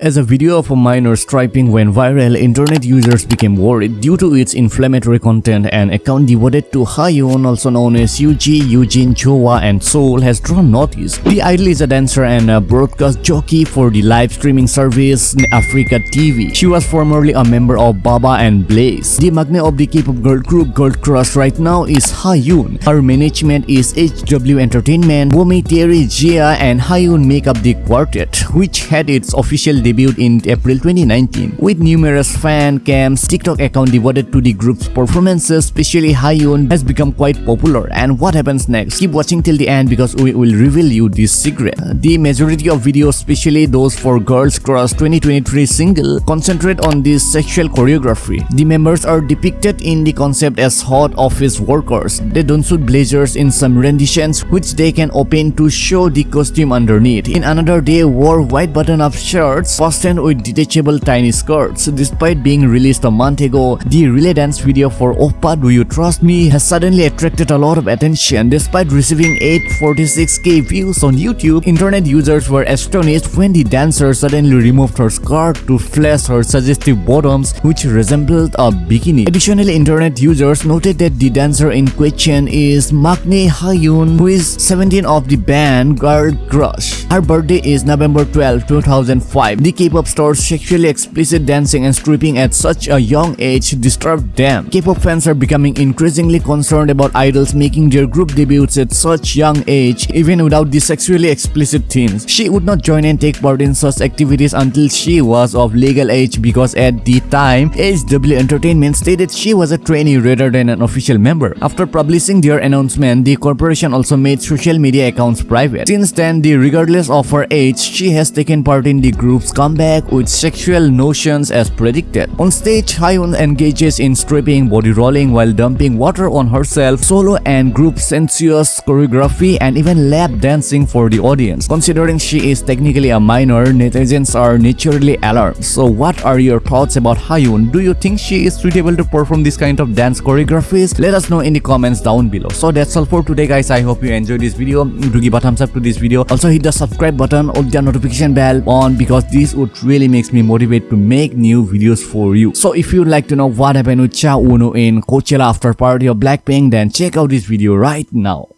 As a video of a minor striping went viral, internet users became worried due to its inflammatory content and account devoted to Haeun, also known as Yuji, Eugene, Choa, and Seoul has drawn notice. The idol is a dancer and a broadcast jockey for the live streaming service AfreecaTV. She was formerly a member of Baba and Blaze. The magnet of the K-pop girl group Girl Crush right now is Haeun. Her management is HW Entertainment, Womi, Terry, Jia, and Haeun make up the quartet, which had its official debuted in April 2019 with numerous fan cams. TikTok account devoted to the group's performances, especially Haeun, has become quite popular. And what happens next? Keep watching till the end because we will reveal you this secret. The majority of videos, especially those for Girl Crush's 2023 single, concentrate on this sexual choreography. The members are depicted in the concept as hot office workers. They don't suit blazers in some renditions which they can open to show the costume underneath. In another they wore white button-up shirts fastened with detachable tiny skirts. Despite being released a month ago, the relay dance video for Oppa Do You Trust Me has suddenly attracted a lot of attention. Despite receiving 846k views on YouTube, internet users were astonished when the dancer suddenly removed her skirt to flash her suggestive bottoms which resembled a bikini. Additionally, internet users noted that the dancer in question is Maknae Haeun who is 17 of the band Girl Crush. Her birthday is November 12, 2005. The K-pop stars sexually explicit dancing and stripping at such a young age disturbed them. K-pop fans are becoming increasingly concerned about idols making their group debuts at such young age even without the sexually explicit themes. She would not join and take part in such activities until she was of legal age because at the time, HW Entertainment stated she was a trainee rather than an official member. After publishing their announcement, the corporation also made social media accounts private. Since then, the regardless of her age, she has taken part in the group's comeback with sexual notions as predicted. On stage, Haeun engages in stripping, body rolling while dumping water on herself, solo and group sensuous choreography, and even lap dancing for the audience. Considering she is technically a minor, netizens are naturally alarmed. So what are your thoughts about Haeun? Do you think she is suitable to perform this kind of dance choreographies? Let us know in the comments down below. So that's all for today guys. I hope you enjoyed this video. Do give a thumbs up to this video. Also hit the subscribe button or the notification bell on because this would really makes me motivate to make new videos for you. So if you'd like to know what happened with Cha Eunwoo in Coachella after party of Blackpink then check out this video right now.